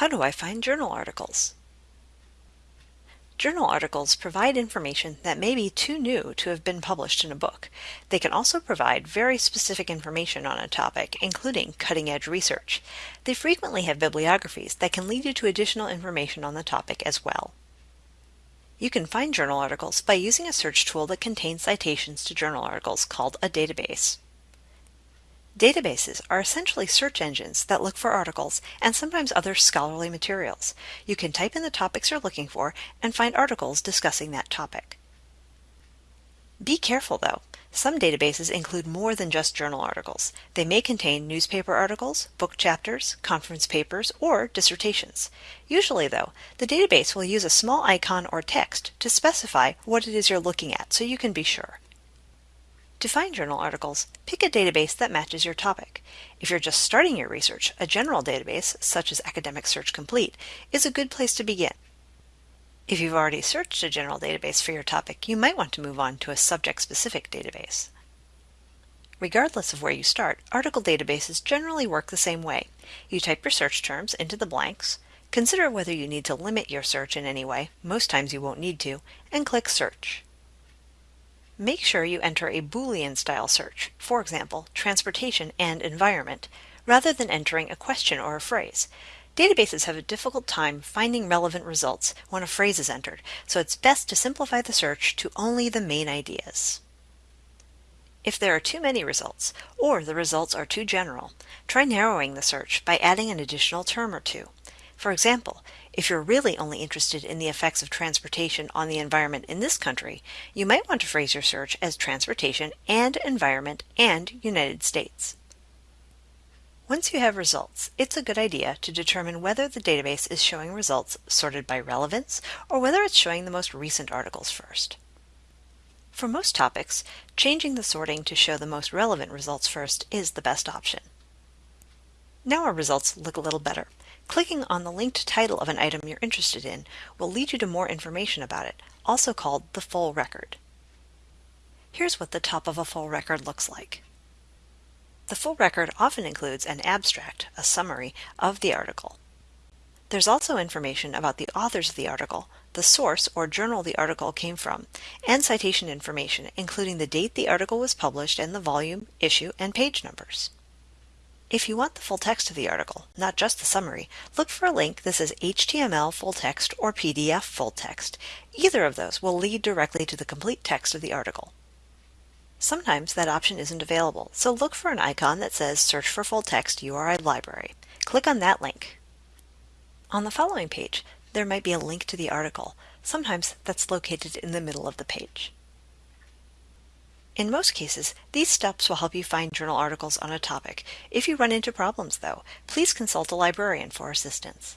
How do I find journal articles? Journal articles provide information that may be too new to have been published in a book. They can also provide very specific information on a topic, including cutting-edge research. They frequently have bibliographies that can lead you to additional information on the topic as well. You can find journal articles by using a search tool that contains citations to journal articles called a database. Databases are essentially search engines that look for articles and sometimes other scholarly materials. You can type in the topics you're looking for and find articles discussing that topic. Be careful though. Some databases include more than just journal articles. They may contain newspaper articles, book chapters, conference papers, or dissertations. Usually though, the database will use a small icon or text to specify what it is you're looking at so you can be sure. To find journal articles, pick a database that matches your topic. If you're just starting your research, a general database, such as Academic Search Complete, is a good place to begin. If you've already searched a general database for your topic, you might want to move on to a subject-specific database. Regardless of where you start, article databases generally work the same way. You type your search terms into the blanks, consider whether you need to limit your search in any way, most times you won't need to, and click Search. Make sure you enter a Boolean style search, for example, transportation and environment, rather than entering a question or a phrase. Databases have a difficult time finding relevant results when a phrase is entered, so it's best to simplify the search to only the main ideas. If there are too many results, or the results are too general, try narrowing the search by adding an additional term or two. For example, if you're really only interested in the effects of transportation on the environment in this country, you might want to phrase your search as transportation and environment and United States. Once you have results, it's a good idea to determine whether the database is showing results sorted by relevance or whether it's showing the most recent articles first. For most topics, changing the sorting to show the most relevant results first is the best option. Now our results look a little better. Clicking on the linked title of an item you're interested in will lead you to more information about it, also called the full record. Here's what the top of a full record looks like. The full record often includes an abstract, a summary, of the article. There's also information about the authors of the article, the source or journal the article came from, and citation information, including the date the article was published and the volume, issue, and page numbers. If you want the full text of the article, not just the summary, look for a link that says HTML full text or PDF full text. Either of those will lead directly to the complete text of the article. Sometimes that option isn't available, so look for an icon that says Search for Full Text URI Library. Click on that link. On the following page, there might be a link to the article. Sometimes that's located in the middle of the page. In most cases, these steps will help you find journal articles on a topic. If you run into problems, though, please consult a librarian for assistance.